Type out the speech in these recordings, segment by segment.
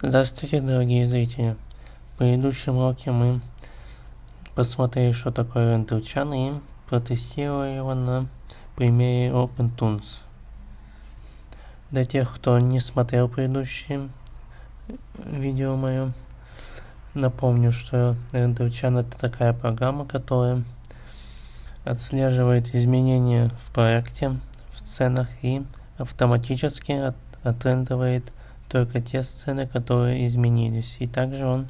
Здравствуйте, дорогие зрители. В предыдущем уроке мы посмотрели, что такое RenderChan и протестировали его на примере OpenTunes. Для тех, кто не смотрел предыдущее видео мое, напомню, что RenderChan это такая программа, которая отслеживает изменения в проекте, в сценах и автоматически от, отрендеривает только те сцены, которые изменились. И также он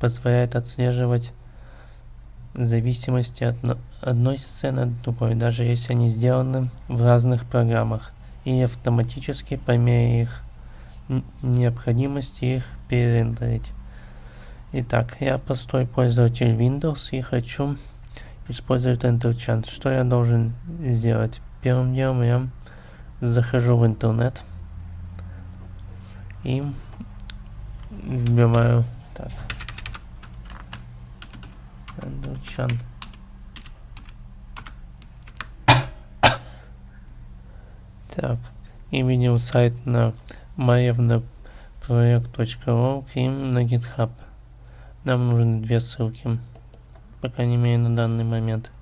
позволяет отслеживать зависимости от одной сцены от другой, даже если они сделаны в разных программах, и автоматически по мере их необходимости их перерендерить. Итак, я простой пользователь Windows и хочу использовать EnterChant. Что я должен сделать? Первым делом я захожу в интернет и вбиваю так EnterChant. Так, и сайт на marevnaproект.org и на GitHub. Нам нужны две ссылки, по крайней мере на данный момент.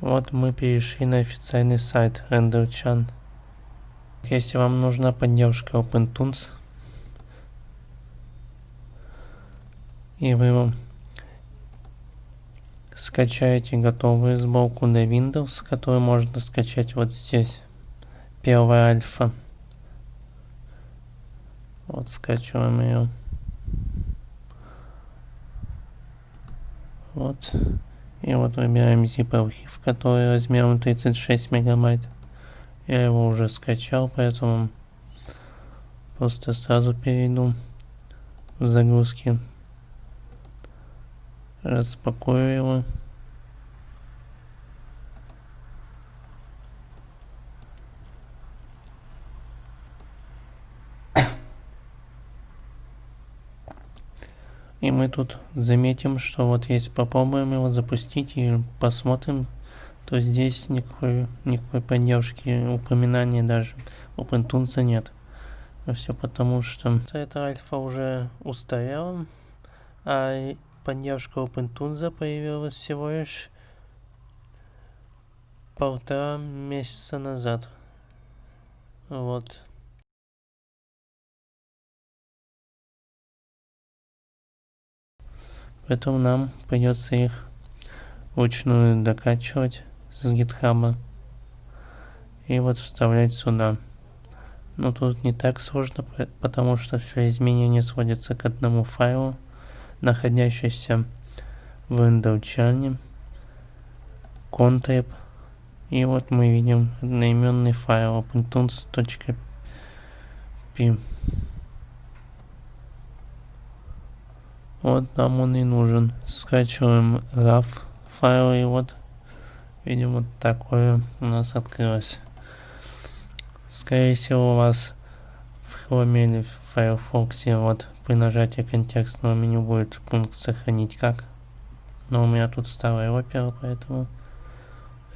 Вот мы перешли на официальный сайт RenderChan. Если вам нужна поддержка OpenTunes, и вы скачаете готовую сборку на Windows, которую можно скачать вот здесь. Первая альфа. Вот скачиваем ее. Вот. И вот выбираем zip архив, который размером 36 мегабайт. Я его уже скачал, поэтому просто сразу перейду в загрузки. Распакую его. И мы тут заметим, что вот если попробуем его запустить и посмотрим, то здесь никакой, никакой поддержки, упоминания даже OpenTunes нет. А все потому, что эта альфа уже устарела, а поддержка OpenTunes появилась всего лишь полтора месяца назад. Вот. Поэтому нам придется их вручную докачивать с гитхаба и вот вставлять сюда. Но тут не так сложно, потому что все изменения сводятся к одному файлу, находящемуся в Windows Contab. И вот мы видим одноименный файл opentunes.p. Вот нам он и нужен. Скачиваем RAW файл и вот видим вот такое у нас открылось. Скорее всего у вас в Chrome в Firefox вот при нажатии контекстного меню будет пункт сохранить как. Но у меня тут старая опера, поэтому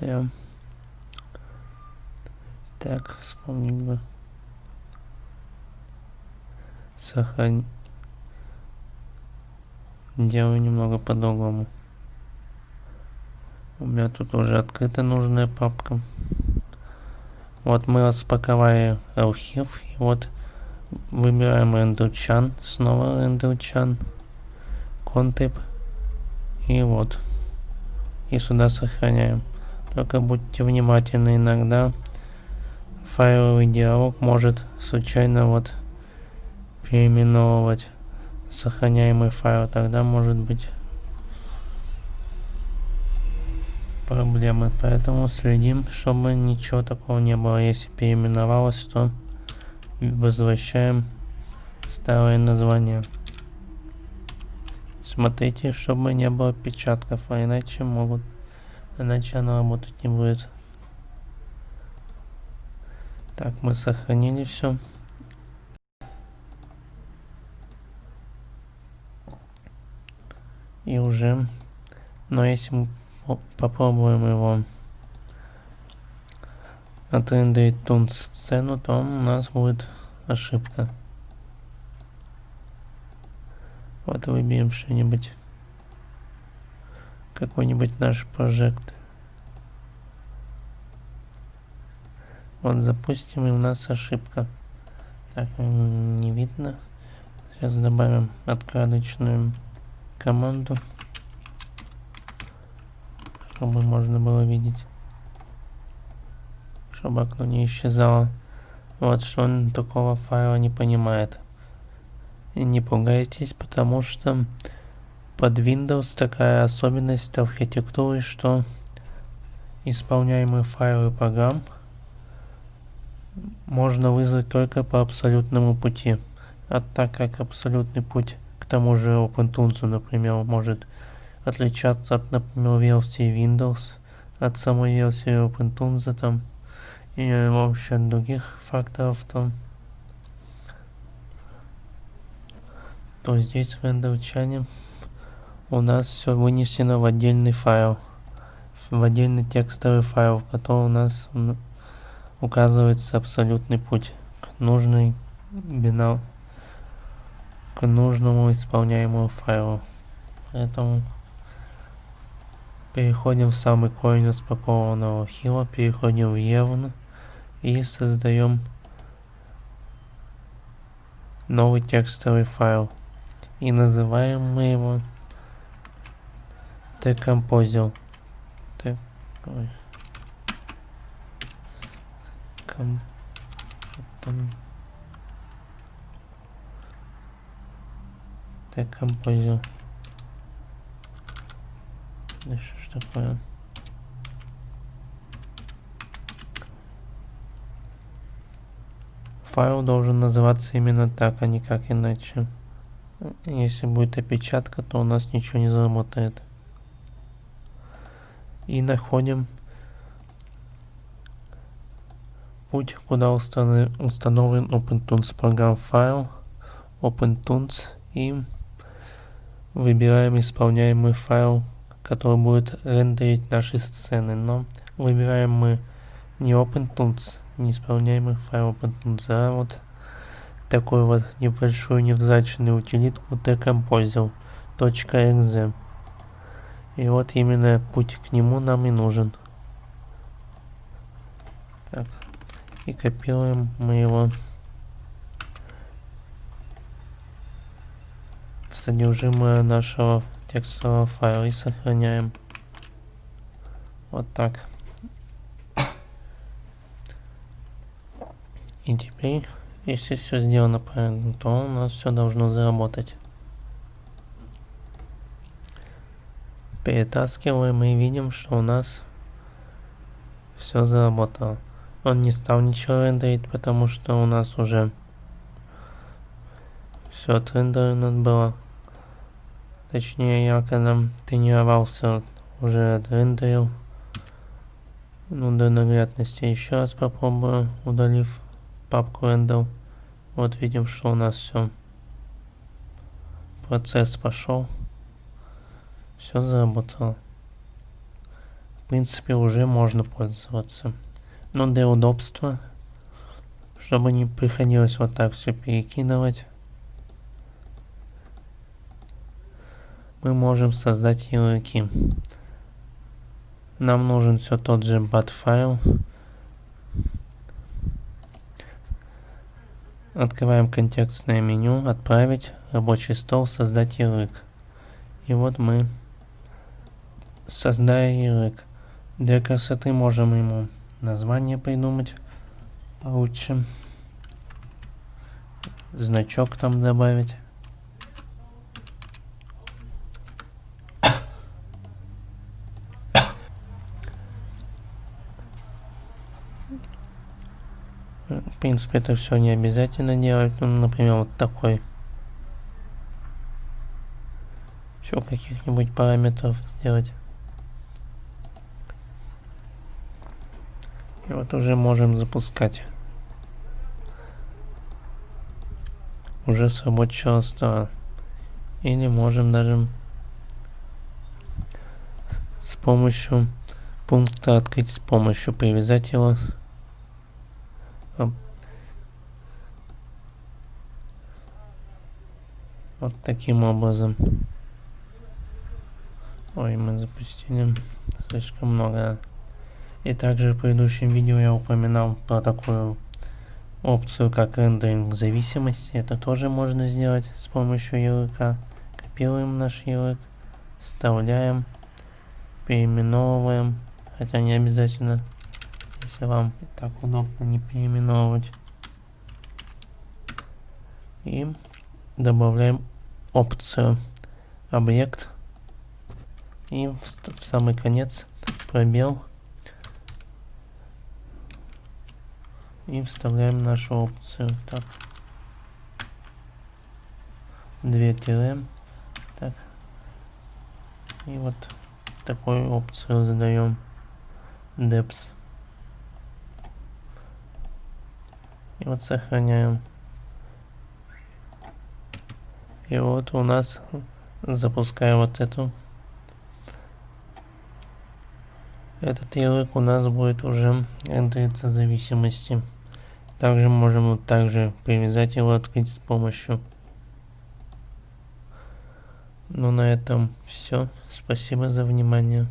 я... Так, вспомнить бы. Сохранить делаю немного по-другому. У меня тут уже открыта нужная папка. Вот мы распаковали архив. И вот выбираем RenderChan. Снова RenderChan. Contab. И вот. И сюда сохраняем. Только будьте внимательны иногда. Файловый диалог может случайно вот переименовывать сохраняемый файл, тогда может быть проблемы. Поэтому следим, чтобы ничего такого не было. Если переименовалось, то возвращаем старое название. Смотрите, чтобы не было печатков, а иначе могут, иначе оно работать не будет. Так, мы сохранили все. И уже но если мы попробуем его отрендерить тун сцену, то у нас будет ошибка. Вот выберем что-нибудь. Какой-нибудь наш прожект. Вот запустим и у нас ошибка. Так, не видно. Сейчас добавим откладочную команду, чтобы можно было видеть, чтобы окно не исчезало. Вот что он такого файла не понимает. И не пугайтесь, потому что под Windows такая особенность архитектуры, что исполняемые файлы программ можно вызвать только по абсолютному пути. А так как абсолютный путь тому же OpenTunes, например, может отличаться от, например, версии Windows, от самой версии OpenTunes там, и вообще других факторов, то, то здесь в рендерчане у нас все вынесено в отдельный файл, в отдельный текстовый файл, в котором у нас указывается абсолютный путь к нужной бинар к нужному исполняемому файлу. Поэтому переходим в самый корень распакованного хила, переходим в Евн и создаем новый текстовый файл. И называем мы его Decomposer. Так, ой. Ком... Так, композил. Да что ж такое? Файл должен называться именно так, а не как иначе. Если будет опечатка, то у нас ничего не заработает. И находим путь, куда установлен OpenTunes программ файл, OpenTunes и выбираем исполняемый файл, который будет рендерить наши сцены. Но выбираем мы не OpenTools, не исполняемый файл OpenTools, а вот такой вот небольшую невзрачную утилитку decomposer.exe. И вот именно путь к нему нам и нужен. Так, и копируем мы его содержимое нашего текстового файла и сохраняем. Вот так. И теперь, если все сделано правильно, то у нас все должно заработать. Перетаскиваем и видим, что у нас все заработало. Он не стал ничего рендерить, потому что у нас уже все отрендерено было. Точнее, я когда тренировался, уже отрендерил. Ну, до наглядности еще раз попробую, удалив папку рендер. Вот видим, что у нас все. Процесс пошел. Все заработало. В принципе, уже можно пользоваться. Но для удобства, чтобы не приходилось вот так все перекидывать. Мы можем создать ярлыки. Нам нужен все тот же bat файл. Открываем контекстное меню, отправить, рабочий стол, создать ярлык. И вот мы, создая ярлык, для красоты можем ему название придумать получше, значок там добавить. В принципе, это все не обязательно делать. Ну, например, вот такой. Еще каких-нибудь параметров сделать. И вот уже можем запускать. Уже с рабочего стола. Или можем даже с помощью пункта открыть с помощью привязать его Вот таким образом. Ой, мы запустили слишком много. И также в предыдущем видео я упоминал про такую опцию, как рендеринг зависимости. Это тоже можно сделать с помощью ярлыка. Копируем наш ярлык, вставляем, переименовываем, хотя не обязательно, если вам так удобно не переименовывать. И добавляем опцию объект. И в, в самый конец пробел и вставляем нашу опцию. Так. Две тире. Так. И вот такую опцию задаем. Depth и вот сохраняем и вот у нас запускаю вот эту. Этот ярлык у нас будет уже рендериться зависимости. Также можем вот также привязать его открыть с помощью. Ну на этом все спасибо за внимание